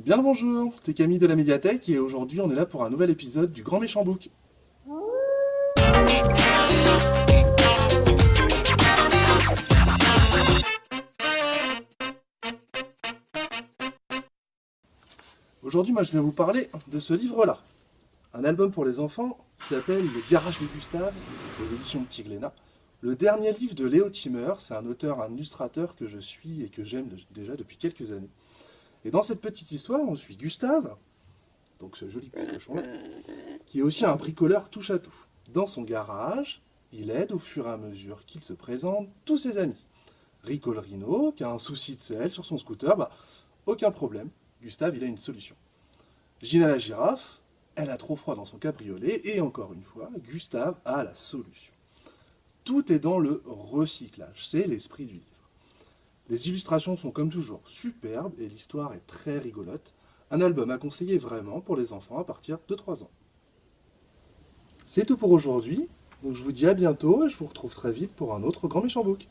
Bien le bonjour, c'est Camille de la médiathèque et aujourd'hui on est là pour un nouvel épisode du Grand Méchant Book. Aujourd'hui moi je vais vous parler de ce livre-là. Un album pour les enfants qui s'appelle Le Garage de Gustave, aux éditions Petit Glénat. Le dernier livre de Léo Timmer, c'est un auteur, un illustrateur que je suis et que j'aime déjà depuis quelques années. Et dans cette petite histoire, on suit Gustave, donc ce joli petit cochon-là, qui est aussi un bricoleur touche à tout. Dans son garage, il aide au fur et à mesure qu'il se présente tous ses amis. Rico le Rhino, qui a un souci de sel sur son scooter, bah, aucun problème, Gustave, il a une solution. Gina la girafe, elle a trop froid dans son cabriolet, et encore une fois, Gustave a la solution. Tout est dans le recyclage, c'est l'esprit du livre. Les illustrations sont comme toujours superbes et l'histoire est très rigolote. Un album à conseiller vraiment pour les enfants à partir de 3 ans. C'est tout pour aujourd'hui, donc je vous dis à bientôt et je vous retrouve très vite pour un autre Grand Méchant Book.